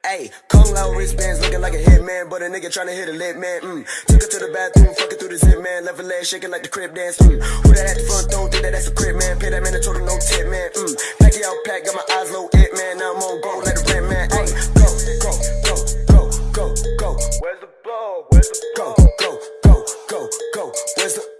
Ayy, Kung Lao wristbands looking like a hitman, but a nigga tryna hit a lit man. Mm. Took her to the bathroom, fucking through the zip man. Left her leg shaking like the crib dance. Mm. Who that at the front door think that that's a crib man? Pay that man a total no tip man. Mm. Pack out, pack, got my eyes low, it man. Now I'm on go like the rent man. Hey, go, go, go, go, go, go. Where's the blow? Where's the ball? Go, go, go, go, go. Where's the